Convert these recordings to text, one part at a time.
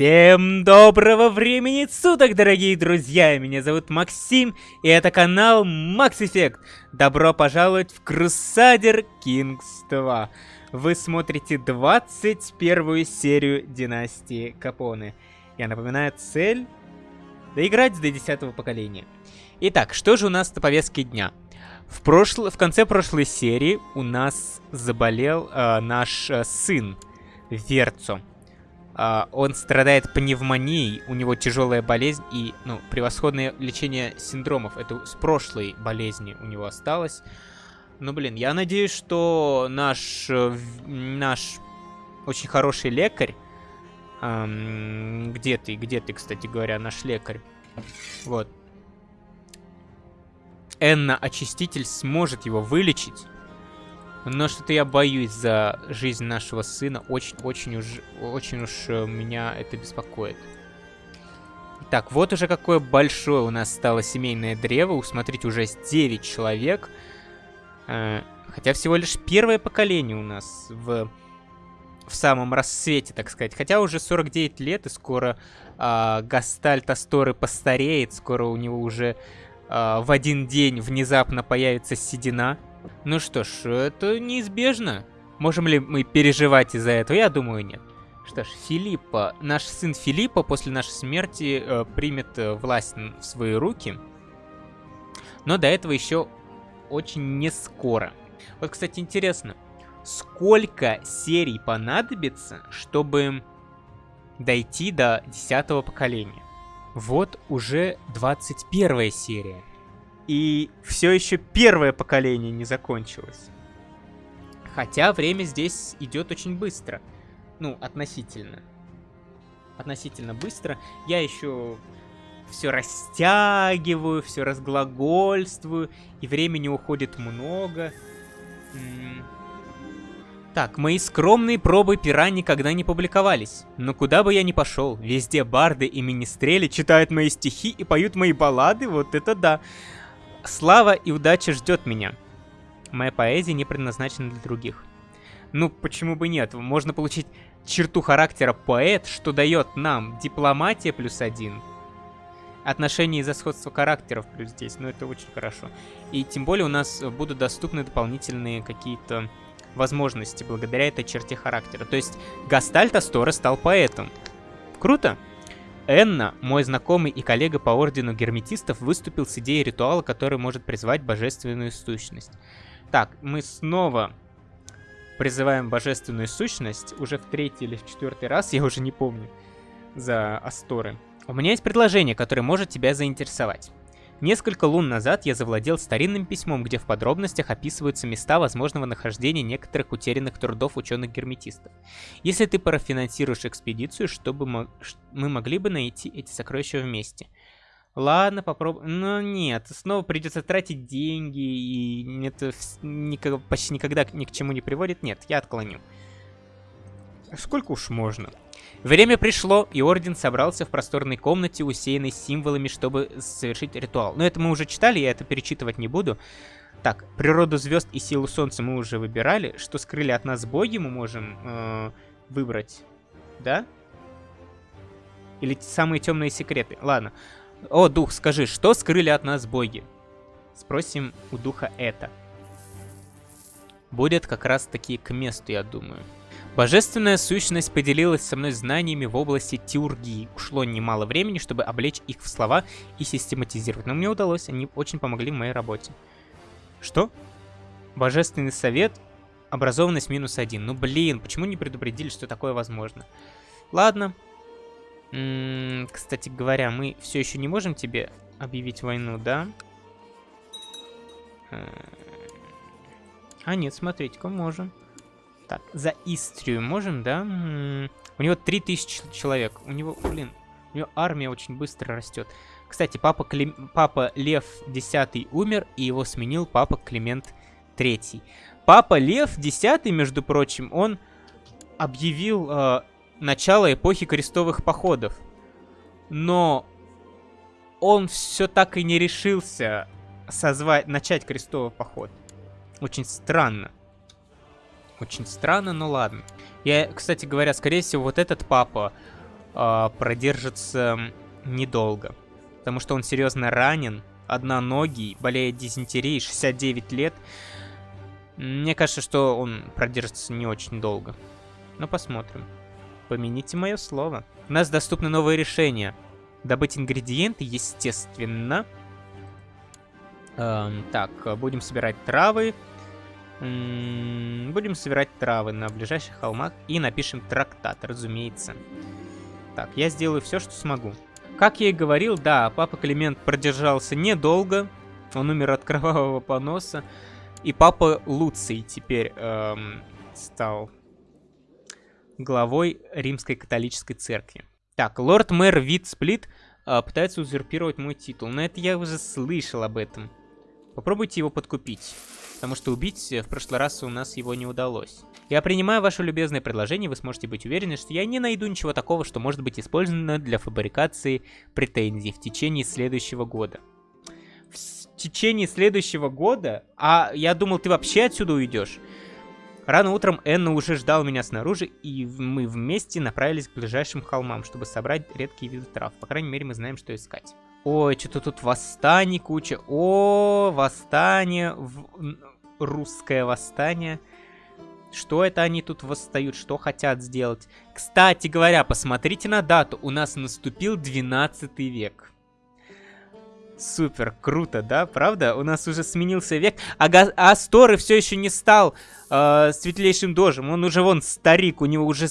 Всем доброго времени суток, дорогие друзья! Меня зовут Максим, и это канал Max Effect. Добро пожаловать в Crusader Kings 2. Вы смотрите 21 серию Династии Капоне. Я напоминаю, цель — доиграть до 10 поколения. Итак, что же у нас на повестке дня? В, прошло... в конце прошлой серии у нас заболел э, наш э, сын Верцо. Uh, он страдает пневмонией, у него тяжелая болезнь и, ну, превосходное лечение синдромов. Это с прошлой болезни у него осталось. Ну, блин, я надеюсь, что наш, э, наш очень хороший лекарь... Эм, где ты, где ты, кстати говоря, наш лекарь? Вот. Энна Очиститель сможет его вылечить. Но что-то я боюсь за жизнь нашего сына. Очень-очень уж, очень уж э, меня это беспокоит. Так, вот уже какое большое у нас стало семейное древо. Смотрите, уже 9 человек. Э, хотя всего лишь первое поколение у нас в, в самом рассвете, так сказать. Хотя уже 49 лет, и скоро э, Гастальт Асторы постареет. Скоро у него уже э, в один день внезапно появится седина. Ну что ж, это неизбежно. Можем ли мы переживать из-за этого? Я думаю, нет. Что ж, Филиппа, наш сын Филиппа после нашей смерти э, примет э, власть в свои руки. Но до этого еще очень не скоро. Вот, кстати, интересно, сколько серий понадобится, чтобы дойти до 10 поколения? Вот уже 21 серия. И все еще первое поколение не закончилось. Хотя время здесь идет очень быстро. Ну, относительно. Относительно быстро. Я еще все растягиваю, все разглагольствую, и времени уходит много. Так, мои скромные пробы пера никогда не публиковались. Но куда бы я ни пошел, везде барды и министрели читают мои стихи и поют мои баллады, вот это да. Слава и удача ждет меня. Моя поэзия не предназначена для других. Ну, почему бы нет? Можно получить черту характера поэт, что дает нам дипломатия плюс один, отношения из-за сходства характеров плюс 10, ну это очень хорошо. И тем более у нас будут доступны дополнительные какие-то возможности благодаря этой черте характера. То есть Гастальт Астора стал поэтом. Круто? Энна, мой знакомый и коллега по ордену герметистов, выступил с идеей ритуала, который может призвать божественную сущность. Так, мы снова призываем божественную сущность, уже в третий или в четвертый раз, я уже не помню, за Асторы. У меня есть предложение, которое может тебя заинтересовать. Несколько лун назад я завладел старинным письмом, где в подробностях описываются места возможного нахождения некоторых утерянных трудов ученых-герметистов. Если ты профинансируешь экспедицию, чтобы мы могли бы найти эти сокровища вместе. Ладно, попробуем. Но нет, снова придется тратить деньги, и это почти никогда ни к чему не приводит. Нет, я отклоню. Сколько уж можно? Время пришло, и Орден собрался в просторной комнате, усеянной символами, чтобы совершить ритуал. Но это мы уже читали, я это перечитывать не буду. Так, природу звезд и силу солнца мы уже выбирали. Что скрыли от нас боги, мы можем э, выбрать. Да? Или самые темные секреты. Ладно. О, дух, скажи, что скрыли от нас боги? Спросим у духа это. Будет как раз таки к месту, я думаю. Божественная сущность поделилась со мной знаниями в области теургии. Ушло немало времени, чтобы облечь их в слова и систематизировать. Но мне удалось, они очень помогли в моей работе. Что? Божественный совет, образованность минус один. Ну блин, почему не предупредили, что такое возможно? Ладно. М -м, кстати говоря, мы все еще не можем тебе объявить войну, да? А нет, смотрите-ка, можем. Так, за Истрию можем, да? У него 3000 человек. У него, блин, у него армия очень быстро растет. Кстати, папа, Клим... папа Лев X умер, и его сменил папа Климент III. Папа Лев X, между прочим, он объявил э, начало эпохи крестовых походов. Но он все так и не решился созвать, начать крестовый поход. Очень странно. Очень странно, но ладно. Я, кстати говоря, скорее всего, вот этот папа э, продержится недолго. Потому что он серьезно ранен, одноногий, болеет дизентерией, 69 лет. Мне кажется, что он продержится не очень долго. Но посмотрим. Помяните мое слово. У нас доступны новые решения. Добыть ингредиенты, естественно. Эм, так, будем собирать травы. Будем собирать травы на ближайших холмах и напишем трактат, разумеется. Так, я сделаю все, что смогу. Как я и говорил, да, папа Климент продержался недолго. Он умер от кровавого поноса. И папа Луций теперь эм, стал главой Римской католической церкви. Так, лорд-мэр Вит Сплит э, пытается узурпировать мой титул. Но это я уже слышал об этом. Попробуйте его подкупить. Потому что убить в прошлый раз у нас его не удалось. Я принимаю ваше любезное предложение, вы сможете быть уверены, что я не найду ничего такого, что может быть использовано для фабрикации претензий в течение следующего года. В течение следующего года? А я думал, ты вообще отсюда уйдешь. Рано утром Энна уже ждал меня снаружи, и мы вместе направились к ближайшим холмам, чтобы собрать редкие виды трав. По крайней мере, мы знаем, что искать. Ой, что-то тут восстаний куча. О, восстание. В... Русское восстание. Что это они тут восстают? Что хотят сделать? Кстати говоря, посмотрите на дату. У нас наступил 12 век. Супер, круто, да? Правда? У нас уже сменился век. А, Га все еще не стал э, светлейшим дожем. Он уже вон старик, у него уже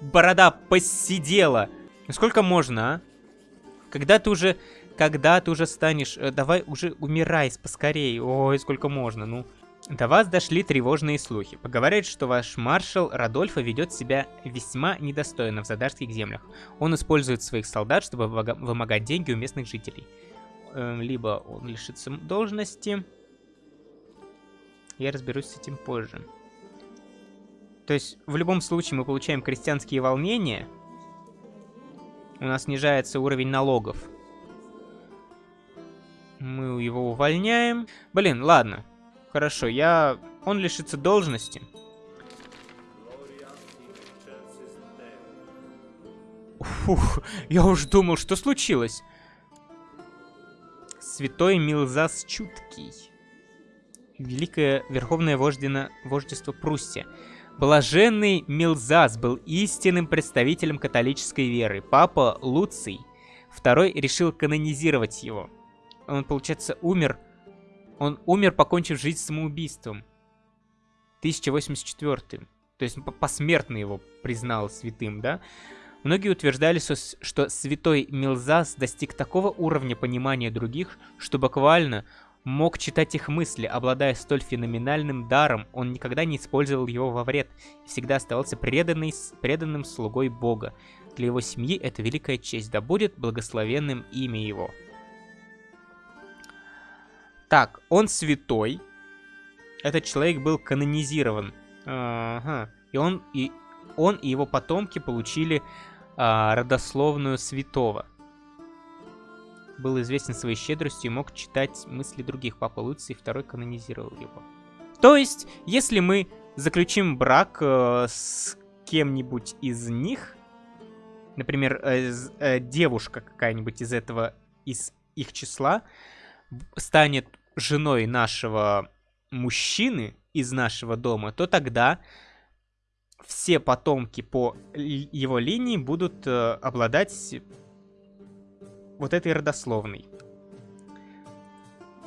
борода посидела. Сколько можно, а? Когда ты уже... Когда ты уже станешь... Э, давай уже умирай поскорее. Ой, сколько можно, ну. До вас дошли тревожные слухи. Поговорят, что ваш маршал Радольфа ведет себя весьма недостойно в задарских землях. Он использует своих солдат, чтобы вымогать деньги у местных жителей. Эм, либо он лишится должности. Я разберусь с этим позже. То есть, в любом случае мы получаем крестьянские волнения, у нас снижается уровень налогов. Мы его увольняем. Блин, ладно. Хорошо, я... Он лишится должности. Фух, я уж думал, что случилось. Святой Милзас Чуткий. Великое Верховное Вождено... Вождество Пруссия. Блаженный Милзас был истинным представителем католической веры. Папа Луций II решил канонизировать его. Он, получается, умер... Он умер, покончив жизнь самоубийством. 1084. То есть посмертно его признал святым, да? Многие утверждали, что святой Милзас достиг такого уровня понимания других, что буквально мог читать их мысли, обладая столь феноменальным даром, он никогда не использовал его во вред и всегда оставался преданный, преданным слугой Бога. Для его семьи это великая честь, да будет благословенным имя его. Так, он святой. Этот человек был канонизирован. Ага. И он и, он и его потомки получили а, родословную святого был известен своей щедростью и мог читать мысли других. Папа Луций второй канонизировал его. То есть, если мы заключим брак э, с кем-нибудь из них, например, э, э, девушка какая-нибудь из этого, из их числа, станет женой нашего мужчины из нашего дома, то тогда все потомки по его линии будут э, обладать вот этой родословной.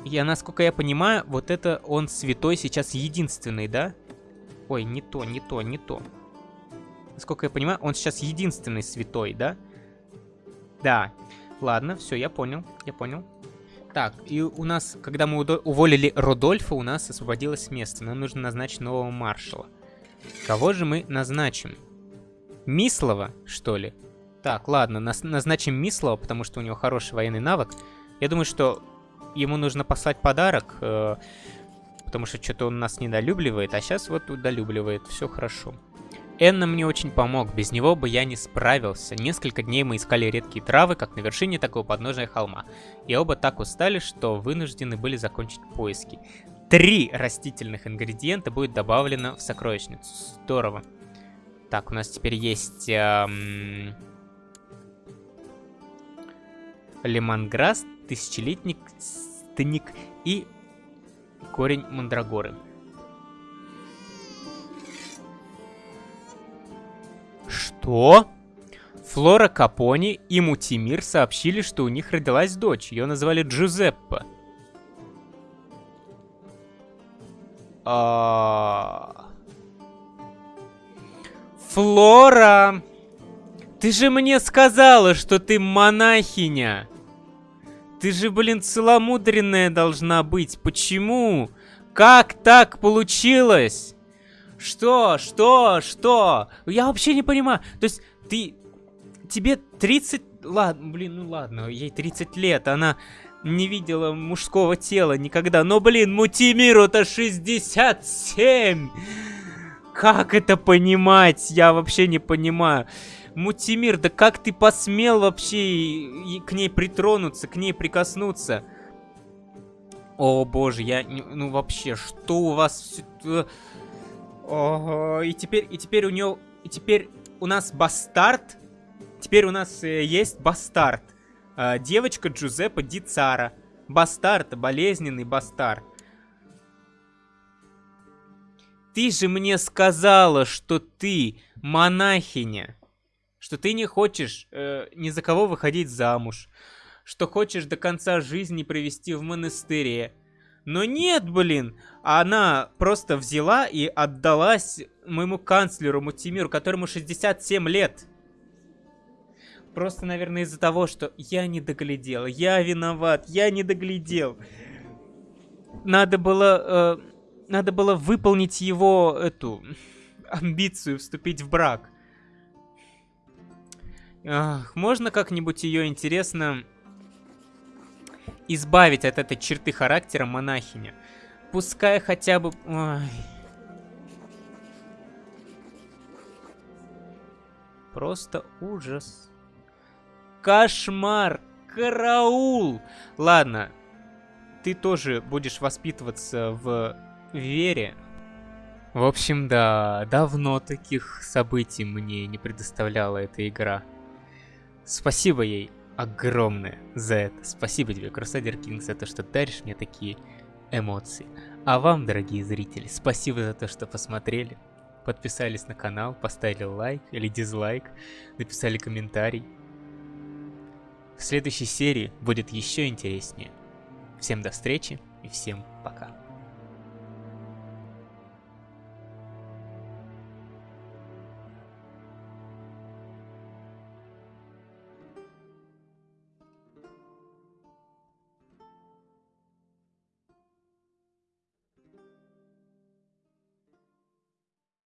Я, насколько я понимаю, вот это он святой сейчас единственный, да? Ой, не то, не то, не то. Насколько я понимаю, он сейчас единственный святой, да? Да. Ладно, все, я понял, я понял. Так, и у нас, когда мы уволили Рудольфа, у нас освободилось место. Нам нужно назначить нового маршала. Кого же мы назначим? Мислова, что ли? Так, ладно, нас назначим Мислова, потому что у него хороший военный навык. Я думаю, что ему нужно послать подарок, э, потому что что-то он нас недолюбливает, а сейчас вот удолюбливает, все хорошо. Энна мне очень помог, без него бы я не справился. Несколько дней мы искали редкие травы, как на вершине такого подножия холма. И оба так устали, что вынуждены были закончить поиски. Три растительных ингредиента будет добавлено в сокровищницу. Здорово. Так, у нас теперь есть... Эм лемонграсс, тысячелетник, стник и корень мандрагоры. Что? Флора Капони и Мутимир сообщили, что у них родилась дочь. Ее назвали Джузеппе. А... Флора! Ты же мне сказала, что ты монахиня! Ты же, блин, целомудренная должна быть. Почему? Как так получилось? Что? Что? Что? Я вообще не понимаю. То есть, ты... Тебе 30... Ладно, блин, ну ладно, ей 30 лет, она не видела мужского тела никогда. Но, блин, Мутимиру-то 67! Как это понимать? Я вообще не понимаю. Мутимир, да как ты посмел вообще к ней притронуться, к ней прикоснуться? О боже, я... Ну вообще, что у вас... Ого, и теперь, и теперь у нее... И теперь у нас бастард. Теперь у нас э, есть бастард. Э, девочка Джузеппе Ди Цара. Бастард, болезненный бастард. Ты же мне сказала, что ты монахиня. Что ты не хочешь э, ни за кого выходить замуж. Что хочешь до конца жизни провести в монастыре. Но нет, блин, она просто взяла и отдалась моему канцлеру Мутимиру, которому 67 лет. Просто, наверное, из-за того, что я не доглядел, я виноват, я не доглядел. Надо было, э, надо было выполнить его эту амбицию вступить в брак. Ах, можно как-нибудь ее интересно избавить от этой черты характера монахиня. Пускай хотя бы... Ой. Просто ужас. Кошмар! Караул! Ладно, ты тоже будешь воспитываться в вере. В общем, да, давно таких событий мне не предоставляла эта игра. Спасибо ей огромное за это. Спасибо тебе, Crusader King, за то, что даришь мне такие эмоции. А вам, дорогие зрители, спасибо за то, что посмотрели, подписались на канал, поставили лайк или дизлайк, написали комментарий. В следующей серии будет еще интереснее. Всем до встречи и всем пока.